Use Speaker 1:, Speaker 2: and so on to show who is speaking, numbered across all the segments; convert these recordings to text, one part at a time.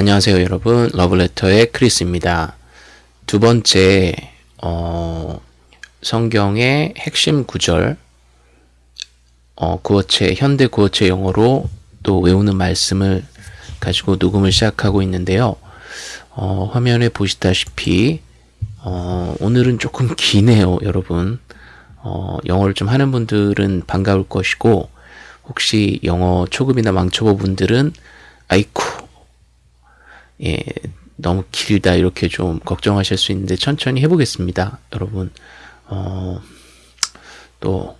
Speaker 1: 안녕하세요 여러분 러브레터의 크리스입니다. 두 번째 어, 성경의 핵심 구절 어, 구어체 현대 구어체 영어로 또 외우는 말씀을 가지고 녹음을 시작하고 있는데요. 어, 화면에 보시다시피 어, 오늘은 조금 기네요 여러분. 어, 영어를 좀 하는 분들은 반가울 것이고 혹시 영어 초급이나 망초보 분들은 아이쿠 예, 너무 길다 이렇게 좀 걱정하실 수 있는데 천천히 해보겠습니다. 여러분 어, 또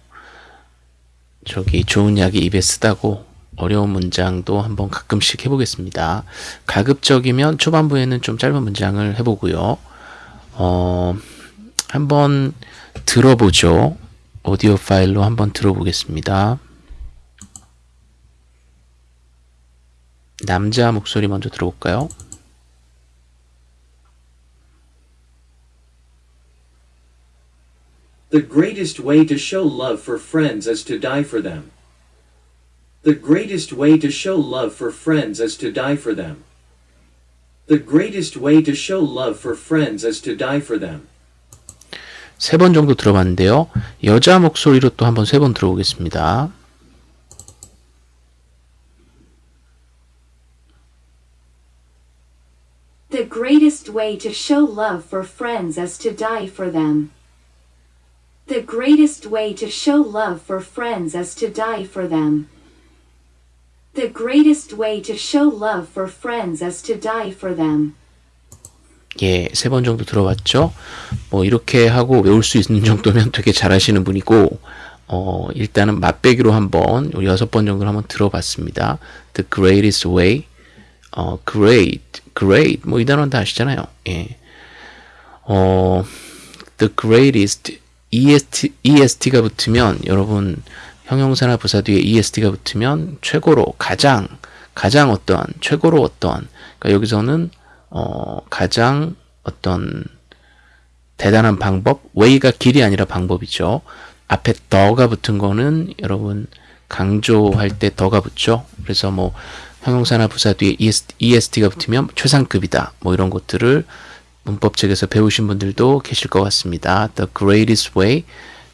Speaker 1: 저기 좋은 약이 입에 쓰다고 어려운 문장도 한번 가끔씩 해보겠습니다. 가급적이면 초반부에는 좀 짧은 문장을 해보고요. 어, 한번 들어보죠. 오디오 파일로 한번 들어보겠습니다. 남자 목소리 먼저 들어볼까요?
Speaker 2: The greatest way to show love for friends is to die for them. The greatest way to show love for friends is to die for them. The greatest way to show love for friends is to die for them.
Speaker 1: 세 번 정도 들어봤는데요. 여자 목소리로 또 한번 세 번 들어보겠습니다.
Speaker 3: The greatest way to show love for friends is to die for them. The greatest way to show love for friends is to die for them. The greatest way to show love for friends is to die for them.
Speaker 1: 예, 세 번 정도 들어봤죠? 뭐, 이렇게 하고 외울 수 있는 정도면 되게 잘하시는 분이고, 어, 일단은 맛배기로 한번, 여섯 번 정도 한번 들어봤습니다. The greatest way, 어, great, great, 뭐, 이 단어는 다 아시잖아요. 예. 어, the greatest, est, est가 붙으면, 여러분, 형용사나 부사 뒤에 est가 붙으면, 최고로, 가장, 가장 어떠한, 최고로 어떠한, 그러니까 여기서는 어, 가장 어떤 대단한 방법, way가 길이 아니라 방법이죠. 앞에 더가 붙은 거는 여러분 강조할 때 더가 붙죠. 그래서 뭐 형용사나 부사 뒤에 EST가 붙으면 최상급이다. 뭐 이런 것들을 문법책에서 배우신 분들도 계실 것 같습니다. The greatest way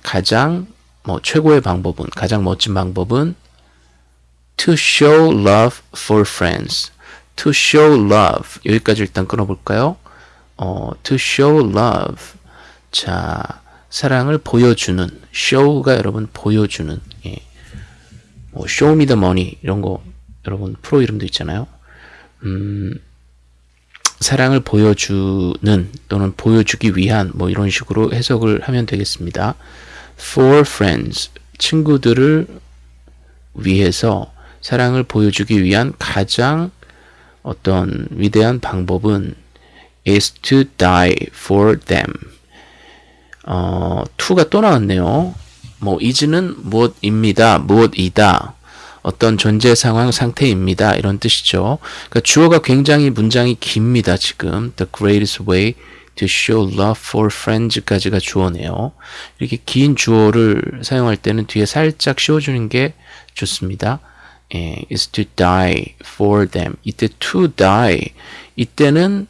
Speaker 1: 가장 뭐 최고의 방법은 가장 멋진 방법은 to show love for friends. to show love 여기까지 일단 끊어볼까요? 어, to show love 자 사랑을 보여주는 show가 여러분 보여주는 예. 뭐 show me the money 이런 거 여러분 프로 이름도 있잖아요. 음, 사랑을 보여주는 또는 보여주기 위한 뭐 이런 식으로 해석을 하면 되겠습니다. For friends 친구들을 위해서 사랑을 보여주기 위한 가장 어떤 위대한 방법은 is to die for them. 어, to가 또 나왔네요. 뭐 is는 무엇입니다. 무엇이다. 어떤 존재 상황 상태입니다. 이런 뜻이죠. 그러니까 주어가 굉장히 문장이 깁니다. 지금 the greatest way to show love for friends까지가 주어네요. 이렇게 긴 주어를 사용할 때는 뒤에 살짝 씌워주는 게 좋습니다. 예, is to die for them. 이때 to die. 이때는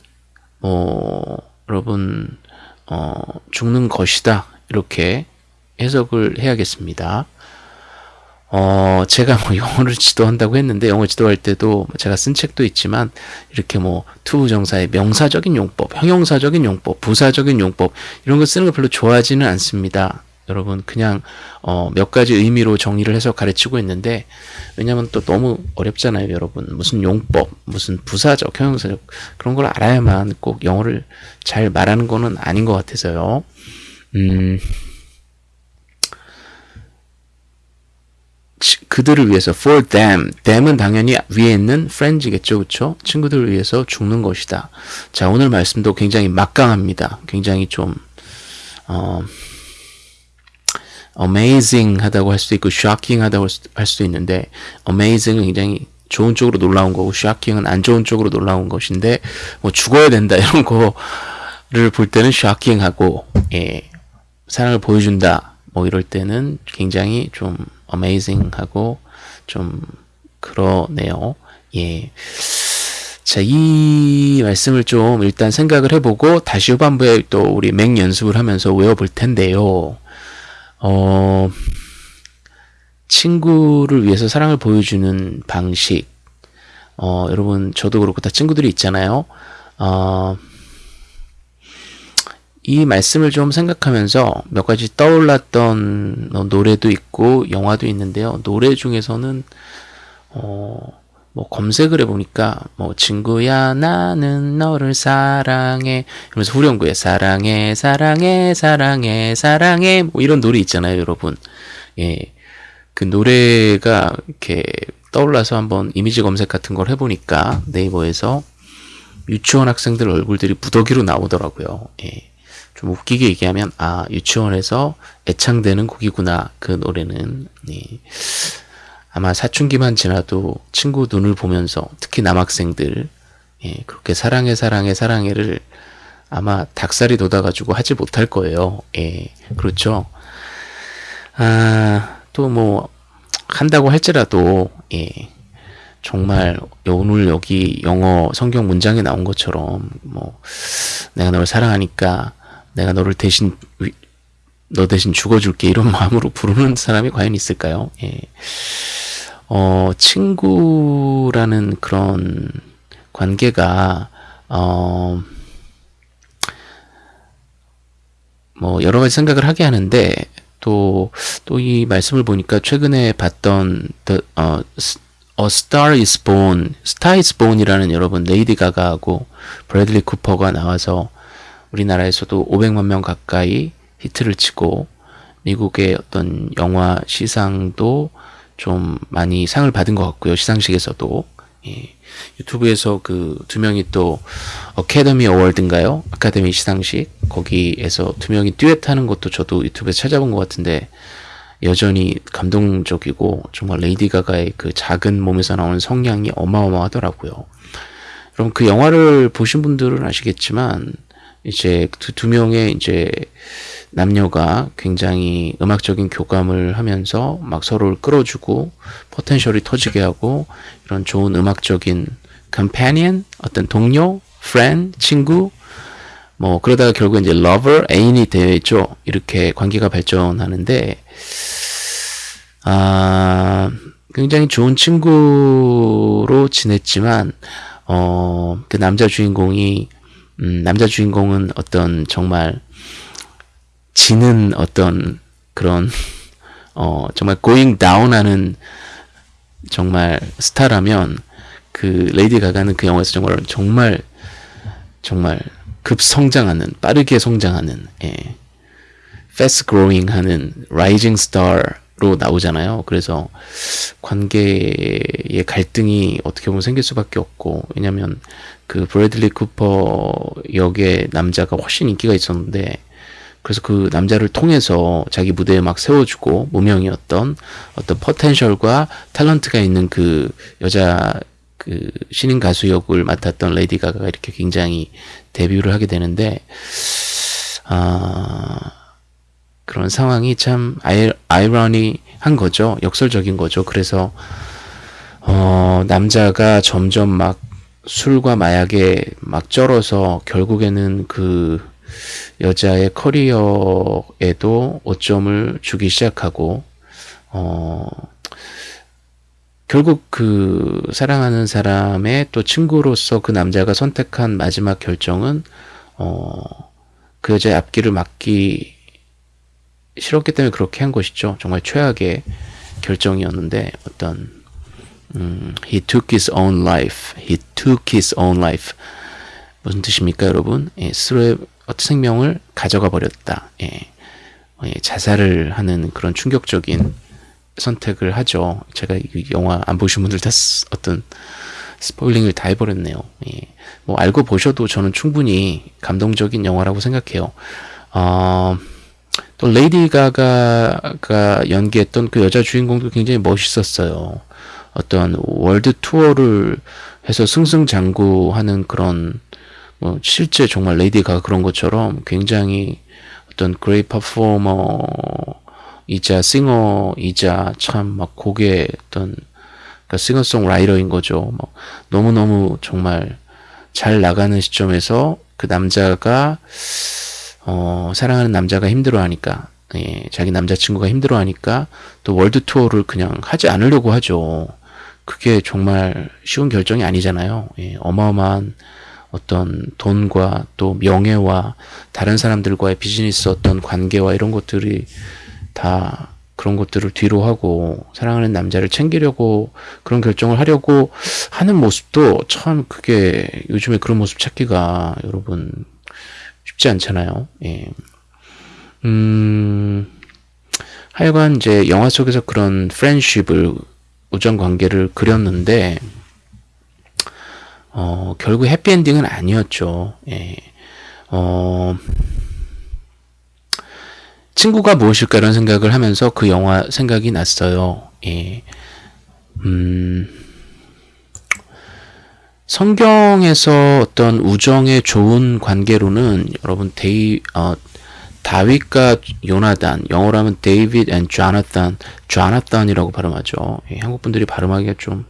Speaker 1: 뭐 여러분 어, 죽는 것이다. 이렇게 해석을 해야겠습니다. 어, 제가 뭐 영어를 지도한다고 했는데 영어 지도할 때도 제가 쓴 책도 있지만 이렇게 뭐 투부정사의 명사적인 용법, 형용사적인 용법, 부사적인 용법 이런 거 쓰는 거 별로 좋아하지는 않습니다. 여러분 그냥 어, 몇 가지 의미로 정리를 해서 가르치고 있는데 왜냐면 또 너무 어렵잖아요 여러분. 무슨 용법 무슨 부사적 형용사적 그런 걸 알아야만 꼭 영어를 잘 말하는 거는 아닌 것 같아서요. 음 그들을 위해서 for them. them은 당연히 위에 있는 friends겠죠. 그쵸? 친구들을 위해서 죽는 것이다. 자 오늘 말씀도 굉장히 막강합니다. 굉장히 좀 어, amazing 하다고 할 수도 있고 shocking 하다고 할 수도 있는데 amazing은 굉장히 좋은 쪽으로 놀라운 거고 shocking은 안 좋은 쪽으로 놀라운 것인데 뭐 죽어야 된다 이런 거를 볼 때는 shocking하고 예, 사랑을 보여준다 뭐 이럴 때는 굉장히 좀 amazing하고 좀 그러네요. 예. 자, 이 말씀을 좀 일단 생각을 해보고 다시 후반부에 또 우리 맹 연습을 하면서 외워볼 텐데요. 어, 친구를 위해서 사랑을 보여주는 방식. 어, 여러분, 저도 그렇고 다 친구들이 있잖아요. 어, 이 말씀을 좀 생각하면서 몇 가지 떠올랐던 어, 노래도 있고 영화도 있는데요. 노래 중에서는 어, 뭐 검색을 해보니까 뭐 친구야 나는 너를 사랑해 이러면서 후렴구에 사랑해 사랑해 사랑해 사랑해 뭐 이런 노래 있잖아요 여러분 예. 그 노래가 이렇게 떠올라서 한번 이미지 검색 같은 걸 해보니까 네이버에서 유치원 학생들 얼굴들이 무더기로 나오더라고요. 예. 좀 웃기게 얘기하면 아 유치원에서 애창되는 곡이구나 그 노래는 예. 아마 사춘기만 지나도 친구 눈을 보면서 특히 남학생들 예, 그렇게 사랑해 사랑해 사랑해를 아마 닭살이 돋아가지고 하지 못할 거예요. 예, 그렇죠. 아, 또 뭐 한다고 할지라도 예, 정말 오늘 여기 영어 성경 문장에 나온 것처럼 뭐 내가 너를 사랑하니까 내가 너를 대신 너 대신 죽어줄게 이런 마음으로 부르는 사람이 과연 있을까요? 예. 어, 친구라는 그런 관계가, 어, 뭐, 여러 가지 생각을 하게 하는데, 또, 또 이 말씀을 보니까 최근에 봤던, the, 어, A Star is Born, Star is Born이라는 여러분, 레이디 가가하고 브래들리 쿠퍼가 나와서 우리나라에서도 500만 명 가까이 히트를 치고, 미국의 어떤 영화 시상도 좀 많이 상을 받은 것 같고요. 시상식에서도. 예. 유튜브에서 그 두 명이 또 Academy Award인가요? 아카데미 시상식 거기에서 두 명이 듀엣 하는 것도 저도 유튜브에서 찾아본 것 같은데 여전히 감동적이고 정말 레이디 가가의 그 작은 몸에서 나오는 성량이 어마어마하더라고요. 여러분 그 영화를 보신 분들은 아시겠지만 이제 두, 두 명의 이제 남녀가 굉장히 음악적인 교감을 하면서 막 서로를 끌어주고 potential이 터지게 하고 이런 좋은 음악적인 companion 어떤 동료, friend, 친구 뭐 그러다가 결국 이제 lover, 애인이 되어 있죠. 이렇게 관계가 발전하는데 아 굉장히 좋은 친구로 지냈지만 어 그 남자 주인공이 음, 남자 주인공은 어떤 정말 지는 어떤 그런 어 정말 going down 하는 정말 스타라면 그 레이디 가가는 그 영화에서 정말 정말 정말 급성장하는 빠르게 성장하는 예. fast growing 하는 rising star 로 나오잖아요. 그래서 관계의 갈등이 어떻게 보면 생길 수밖에 없고 왜냐면 그 브래들리 쿠퍼 역의 남자가 훨씬 인기가 있었는데 그래서 그 남자를 통해서 자기 무대에 막 세워주고 무명이었던 어떤 포텐셜과 탤런트가 있는 그 여자 그 신인 가수 역을 맡았던 레이디 가가가 이렇게 굉장히 데뷔를 하게 되는데 아 그런 상황이 참 아이, 아이러니한 거죠. 역설적인 거죠. 그래서 어 남자가 점점 막 술과 마약에 막 쩔어서 결국에는 그 여자의 커리어에도 오점을 주기 시작하고 어 결국 그 사랑하는 사람의 또 친구로서 그 남자가 선택한 마지막 결정은 어 그 여자의 앞길을 막기 싫었기 때문에 그렇게 한 것이죠. 정말 최악의 결정이었는데 어떤 음, he took his own life. he took his own life. 무슨 뜻입니까, 여러분? 예, 스스로의 생명을 가져가 버렸다. 예. 예, 자살을 하는 그런 충격적인 선택을 하죠. 제가 이 영화 안 보신 분들 다 어떤 스포일링을 다 해버렸네요. 예. 뭐 알고 보셔도 저는 충분히 감동적인 영화라고 생각해요. 어, 또 레이디 가가가 연기했던 그 여자 주인공도 굉장히 멋있었어요. 어떤 world tour를 해서 승승장구하는 그런 뭐 실제 정말 레이디 가가 그런 것처럼 굉장히 어떤 그레이 퍼포머이자 singer이자 참 막 곡의 어떤 그러니까 싱어송라이터인 거죠. 뭐 너무너무 정말 잘 나가는 시점에서 그 남자가 어, 사랑하는 남자가 힘들어하니까 예, 자기 남자친구가 힘들어하니까 또 월드 투어를 그냥 하지 않으려고 하죠. 그게 정말 쉬운 결정이 아니잖아요. 예, 어마어마한 어떤 돈과 또 명예와 다른 사람들과의 비즈니스 어떤 관계와 이런 것들이 다 그런 것들을 뒤로 하고 사랑하는 남자를 챙기려고 그런 결정을 하려고 하는 모습도 참 그게 요즘에 그런 모습 찾기가 여러분 쉽지 않잖아요. 예. 음, 하여간 이제 영화 속에서 그런 프렌쉽을 우정 관계를 그렸는데 어, 결국 해피엔딩은 아니었죠. 예. 어, 친구가 무엇일까 이런 생각을 하면서 그 영화 생각이 났어요. 예. 음, 성경에서 어떤 우정의 좋은 관계로는 여러분 데이 어, 다윗과 요나단 영어로 하면 David and Jonathan Jonathan이라고 발음하죠. 예, 한국 분들이 발음하기가 좀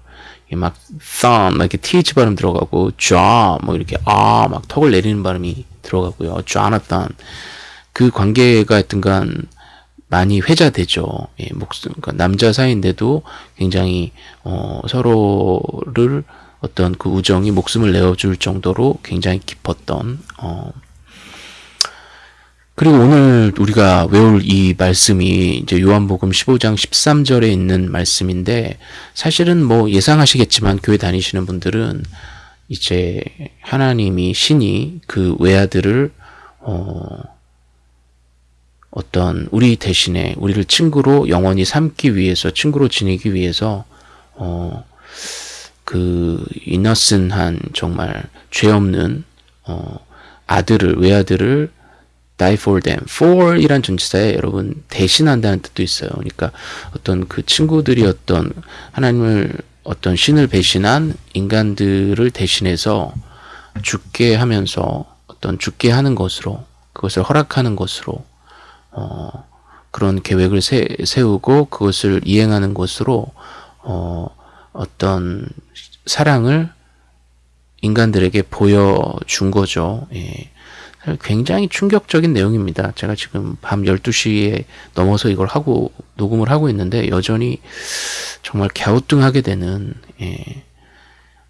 Speaker 1: 막 thumb 이렇게 th 발음 들어가고 ja뭐 이렇게 아 막 턱을 내리는 발음이 들어가고요. Jonathan 그 관계가 하여튼간 많이 회자되죠. 예, 목숨 그러니까 남자 사이인데도 굉장히 어, 서로를 어떤 그 우정이 목숨을 내어줄 정도로 굉장히 깊었던 어, 그리고 오늘 우리가 외울 이 말씀이 이제 요한복음 15장 13절에 있는 말씀인데 사실은 뭐 예상하시겠지만 교회 다니시는 분들은 이제 하나님이 신이 그 외아들을 어. 어떤 우리 대신에 우리를 친구로 영원히 삼기 위해서 친구로 지내기 위해서 어 그 이너슨한 정말 죄 없는 어 아들을 외아들을 die for them. for 이란 전치사에 여러분 대신한다는 뜻도 있어요. 그러니까 어떤 그 친구들이 어떤 하나님을 어떤 신을 배신한 인간들을 대신해서 죽게 하면서 어떤 죽게 하는 것으로 그것을 허락하는 것으로 어 그런 계획을 세, 세우고 그것을 이행하는 것으로 어 어떤 사랑을 인간들에게 보여준 거죠. 예. 굉장히 충격적인 내용입니다. 제가 지금 밤 12시에 넘어서 이걸 하고 녹음을 하고 있는데 여전히 정말 갸우뚱하게 되는 예.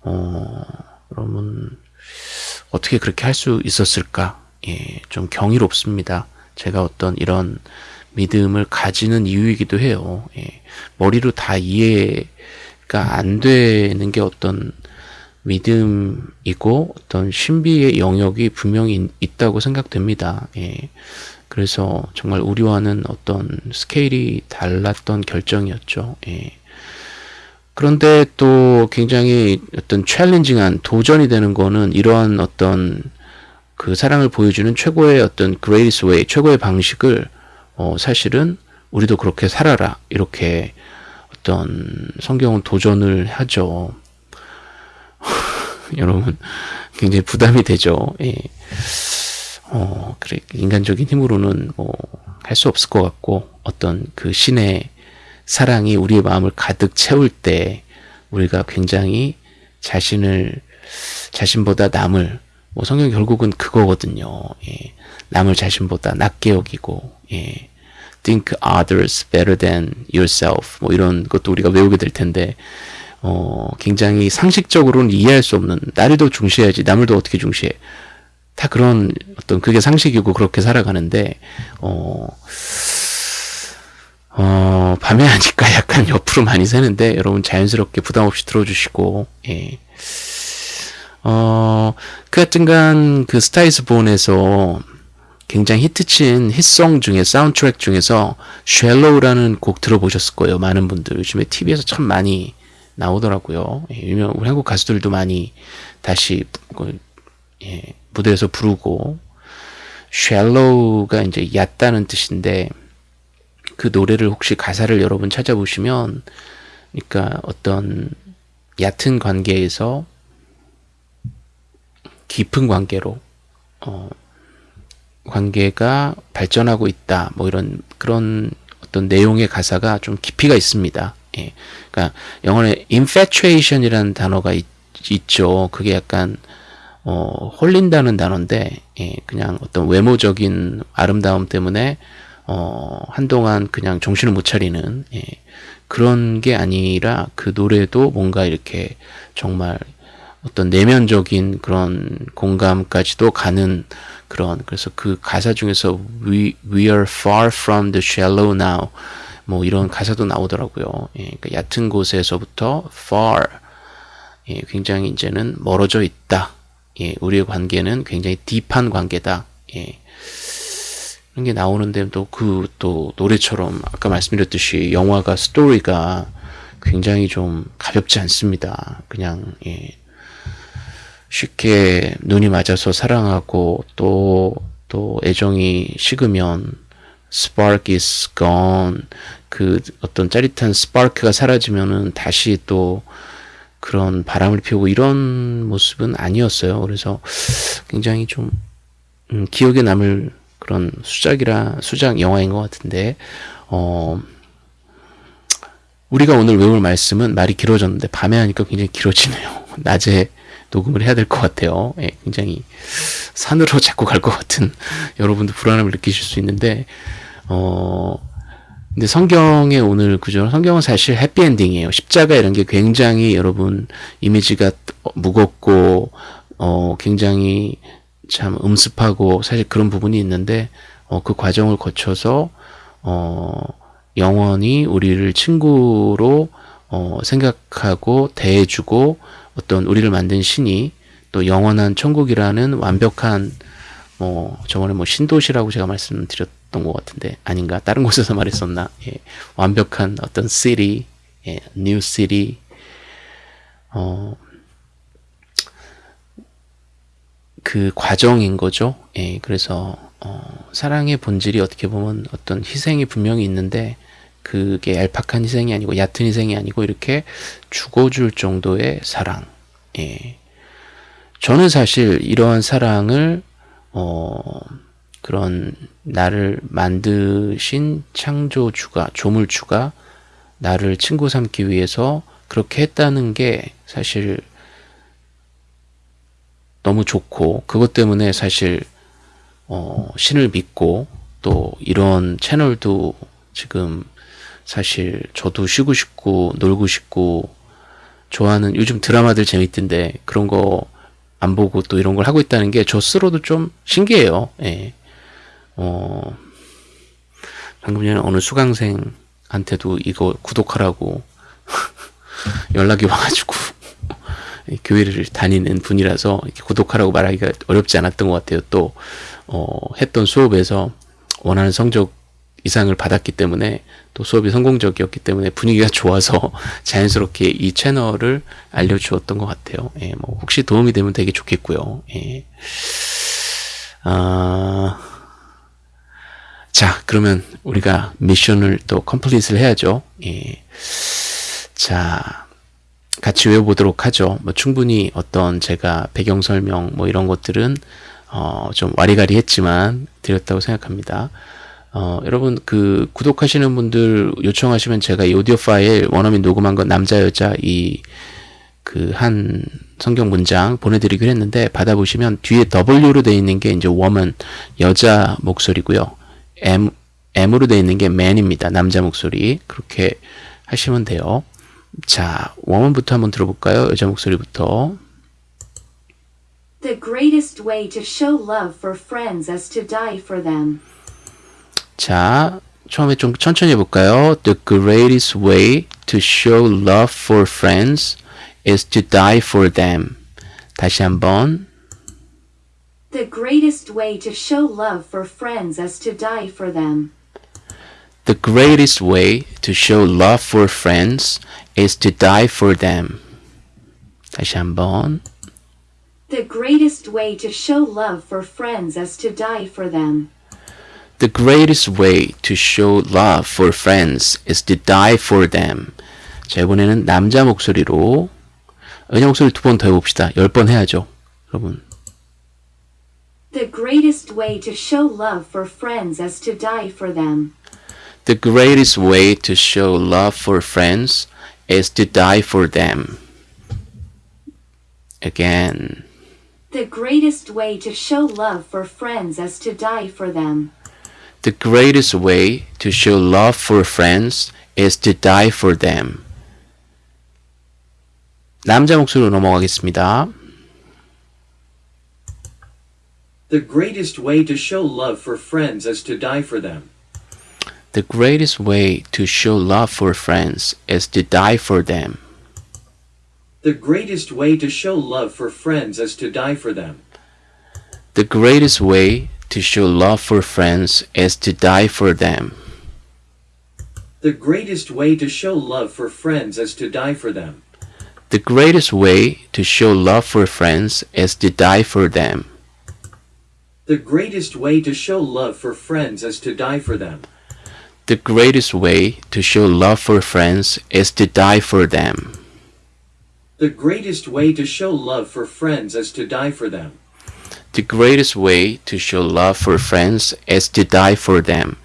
Speaker 1: 어, 여러분 어떻게 그렇게 할 수 있었을까? 예, 좀 경이롭습니다. 제가 어떤 이런 믿음을 가지는 이유이기도 해요. 예, 머리로 다 이해 가안 되는 게 어떤 믿음이고 어떤 신비의 영역이 분명히 있다고 생각됩니다. 예. 그래서 정말 우리와는 어떤 스케일이 달랐던 결정이었죠. 예. 그런데 또 굉장히 어떤 챌린징한 도전이 되는 거는 이러한 어떤 그 사랑을 보여주는 최고의 어떤 greatest way, 최고의 방식을 어 사실은 우리도 그렇게 살아라 이렇게 어떤 성경은 도전을 하죠. 여러분 굉장히 부담이 되죠. 예. 어, 그래 인간적인 힘으로는 뭐 할 수 없을 것 같고 어떤 그 신의 사랑이 우리의 마음을 가득 채울 때 우리가 굉장히 자신을 자신보다 남을 뭐 성경 결국은 그거거든요. 예. 남을 자신보다 낮게 여기고 예. Think others better than yourself 뭐 이런 것도 우리가 외우게 될 텐데 어, 굉장히 상식적으로는 이해할 수 없는 나를 더 중시해야지 남을 더 어떻게 중시해 다 그런 어떤 그게 상식이고 그렇게 살아가는데 어, 어, 밤에 하니까 약간 옆으로 많이 새는데 여러분 자연스럽게 부담 없이 들어주시고 예. 어, 그 하여튼간 그 Star Is Born에서 굉장히 히트친 hit song 중에 사운드트랙 중에서 Shallow라는 곡 들어보셨을 거예요. 많은 분들 요즘에 TV에서 참 많이 나오더라고요. 예, 유명 우리 한국 가수들도 많이 다시 그, 예, 무대에서 부르고 shallow가 이제 얕다는 뜻인데 그 노래를 혹시 가사를 여러분 찾아보시면 그러니까 어떤 얕은 관계에서 깊은 관계로 어, 관계가 발전하고 있다 뭐 이런 그런 어떤 내용의 가사가 좀 깊이가 있습니다. 예. 그러니까 영어에 infatuation이라는 단어가 있, 있죠. 그게 약간 어, 홀린다는 단어인데 예, 그냥 어떤 외모적인 아름다움 때문에 어, 한동안 그냥 정신을 못 차리는 예, 그런 게 아니라 그 노래도 뭔가 이렇게 정말 어떤 내면적인 그런 공감까지도 가는 그런 그래서 그 가사 중에서 we, we are far from the shallow now 뭐 이런 가사도 나오더라고요. 예, 그러니까 얕은 곳에서부터 far 예, 굉장히 이제는 멀어져 있다. 예, 우리의 관계는 굉장히 딥한 관계다. 예. 그런 게 나오는데 또 그 또 노래처럼 아까 말씀드렸듯이 영화가 스토리가 굉장히 좀 가볍지 않습니다. 그냥 예. 쉽게 눈이 맞아서 사랑하고 또 또 애정이 식으면 spark is gone 그 어떤 짜릿한 스파크가 사라지면은 다시 또 그런 바람을 피우고 이런 모습은 아니었어요. 그래서 굉장히 좀 음, 기억에 남을 그런 수작이라 수작 영화인 것 같은데 어 우리가 오늘 외울 말씀은 말이 길어졌는데 밤에 하니까 굉장히 길어지네요. 낮에 녹음을 해야 될 것 같아요. 예, 굉장히 산으로 자꾸 갈 것 같은 여러분도 불안함을 느끼실 수 있는데 어 근데 성경의 오늘 구조 성경은 사실 해피엔딩이에요. 십자가 이런 게 굉장히 여러분 이미지가 무겁고 어 굉장히 참 음습하고 사실 그런 부분이 있는데 어 그 과정을 거쳐서 어 영원히 우리를 친구로 어 생각하고 대해주고 어떤 우리를 만든 신이 또 영원한 천국이라는 완벽한 뭐 저번에 뭐 신도시라고 제가 말씀드렸던 것 같은데 아닌가 다른 곳에서 말했었나 예, 완벽한 어떤 city, 예, new city 어, 그 과정인 거죠. 예, 그래서 어, 사랑의 본질이 어떻게 보면 어떤 희생이 분명히 있는데 그게 얄팍한 희생이 아니고 얕은 희생이 아니고 이렇게 죽어줄 정도의 사랑. 예. 저는 사실 이러한 사랑을 어 그런 나를 만드신 창조주가 조물주가 나를 친구 삼기 위해서 그렇게 했다는 게 사실 너무 좋고 그것 때문에 사실 어 신을 믿고 또 이런 채널도 지금 사실 저도 쉬고 싶고 놀고 싶고 좋아하는 요즘 드라마들 재밌던데 그런 거 안 보고 또 이런 걸 하고 있다는 게 저 스스로도 좀 신기해요. 예. 어, 방금 전에 어느 수강생한테도 이거 구독하라고 연락이 와가지고 교회를 다니는 분이라서 구독하라고 말하기가 어렵지 않았던 것 같아요. 또 어, 했던 수업에서 원하는 성적 이상을 받았기 때문에 또 수업이 성공적이었기 때문에 분위기가 좋아서 자연스럽게 이 채널을 알려주었던 것 같아요. 예, 뭐 혹시 도움이 되면 되게 좋겠고요. 예. 아, 자, 그러면 우리가 미션을 또 컴플릿을 해야죠. 예. 자, 같이 외워보도록 하죠. 뭐 충분히 어떤 제가 배경 설명 뭐 이런 것들은 어, 좀 와리가리 했지만 드렸다고 생각합니다. 어, 여러분 그 구독하시는 분들 요청하시면 제가 이 오디오 파일 원어민 녹음한 거 남자 여자 이 그 한 성경 문장 보내드리기로 했는데 받아보시면 뒤에 W로 되어 있는 게 이제 woman 여자 목소리고요. M M으로 되어 있는 게 man입니다. 남자 목소리 그렇게 하시면 돼요. 자, woman부터 한번 들어볼까요? 여자 목소리부터.
Speaker 3: The greatest way to show love for friends is to die for them.
Speaker 1: 자, 처음에 좀 천천히 해볼까요? The greatest way to show love for friends is to die for them. 다시 한번.
Speaker 3: The greatest way to show love for friends is to die for them.
Speaker 1: The greatest way to show love for friends is to die for them. 다시 한번.
Speaker 3: The greatest way to show love for friends is to die for them.
Speaker 1: The greatest way to show love for friends is to die for them. 자, 이번에는 남자 목소리로 여자 목소리 두 번 더 해봅시다. 열 번 해야죠. 여러분.
Speaker 3: The greatest way to show love for friends is to die for them.
Speaker 1: The greatest way to show love for friends is to die for them. Again.
Speaker 3: The greatest way to show love for friends is to die for them.
Speaker 1: The greatest way to show love for friends is to die for them. 남자 목소리로 넘어가겠습니다.
Speaker 2: The greatest way to show love for friends is to die for them.
Speaker 1: The greatest way to show love for friends is to die for them.
Speaker 2: The greatest way to show love for friends is to die for them.
Speaker 1: The greatest way to show love for friends is to die for them.
Speaker 2: The greatest way to show love for friends is to die for them.
Speaker 1: The greatest way to show love for friends is to die for them.
Speaker 2: The greatest way to show love for friends is to die for them.
Speaker 1: The greatest way to show love for friends is to die for them.
Speaker 2: The greatest way to show love for friends is to die for them.
Speaker 1: The greatest way to show love for friends is to die for them.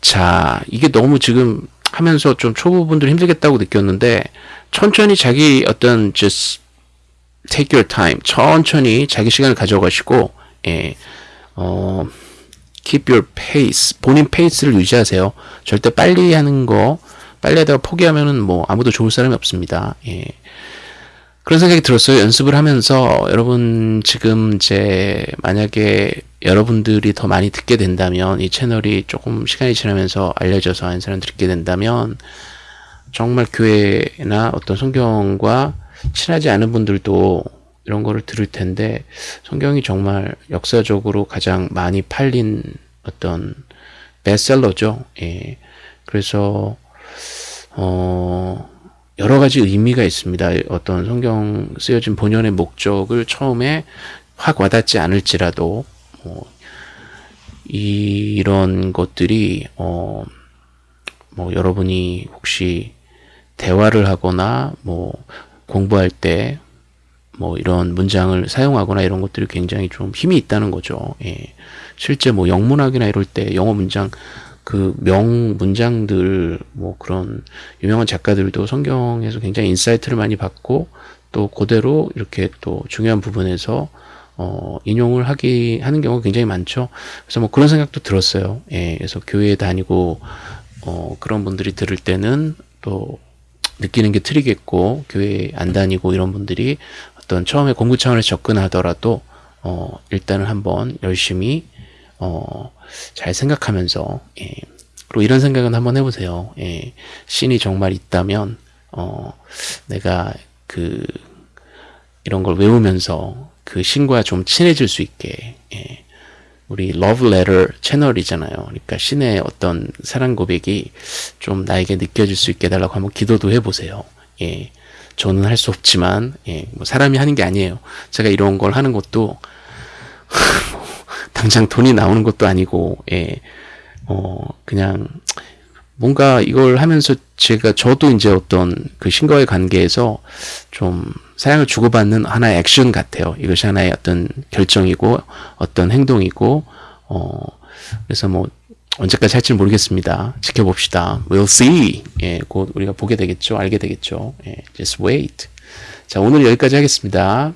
Speaker 1: 자, 이게 너무 지금 하면서 좀 초보분들 힘들겠다고 느꼈는데 천천히 자기 어떤 just take your time 천천히 자기 시간을 가져가시고 예, 어, keep your pace 본인 페이스를 유지하세요. 절대 빨리 하는 거 빨리 하다가 포기하면은 뭐 아무도 좋을 사람이 없습니다. 예. 그런 생각이 들었어요. 연습을 하면서 여러분 지금 이제 만약에 여러분들이 더 많이 듣게 된다면 이 채널이 조금 시간이 지나면서 알려져서 많은 사람 듣게 된다면 정말 교회나 어떤 성경과 친하지 않은 분들도 이런 거를 들을 텐데 성경이 정말 역사적으로 가장 많이 팔린 어떤 베스트셀러죠. 예. 그래서 어 여러 가지 의미가 있습니다. 어떤 성경 쓰여진 본연의 목적을 처음에 확 와닿지 않을지라도 뭐 이 런 것들이 어 뭐 여러분이 혹시 대화를 하거나 뭐 공부할 때 뭐 이런 문장을 사용하거나 이런 것들이 굉장히 좀 힘이 있다는 거죠. 예. 실제 뭐 영문학이나 이럴 때 영어 문장 그 명 문장들 뭐 그런 유명한 작가들도 성경에서 굉장히 insight를 많이 받고 또 그대로 이렇게 또 중요한 부분에서 어 인용을 하기 하는 경우가 굉장히 많죠. 그래서 뭐 그런 생각도 들었어요. 예. 그래서 교회에 다니고 어 그런 분들이 들을 때는 또 느끼는 게 틀리겠고 교회 안 다니고 이런 분들이 어떤 처음에 공부 차원에서 접근하더라도 어 일단은 한번 열심히 어 잘 생각하면서 예. 그리고 이런 생각은 한번 해보세요. 예. 신이 정말 있다면 어 내가 그 이런 걸 외우면서 그 신과 좀 친해질 수 있게 예. 우리 러브 레터 채널이잖아요. 그러니까 신의 어떤 사랑 고백이 좀 나에게 느껴질 수 있게 해달라고 한번 기도도 해보세요. 예. 저는 할 수 없지만, 예. 뭐 사람이 하는 게 아니에요. 제가 이런 걸 하는 것도, 당장 돈이 나오는 것도 아니고, 예. 어, 그냥, 뭔가 이걸 하면서 제가 저도 이제 어떤 그 신과의 관계에서 좀 사랑을 주고받는 하나의 액션 같아요. 이것이 하나의 어떤 결정이고 어떤 행동이고 어 그래서 뭐 언제까지 할지 모르겠습니다. 지켜봅시다. We'll see. 예, 곧 우리가 보게 되겠죠. 알게 되겠죠. 예, just wait. 자, 오늘 여기까지 하겠습니다.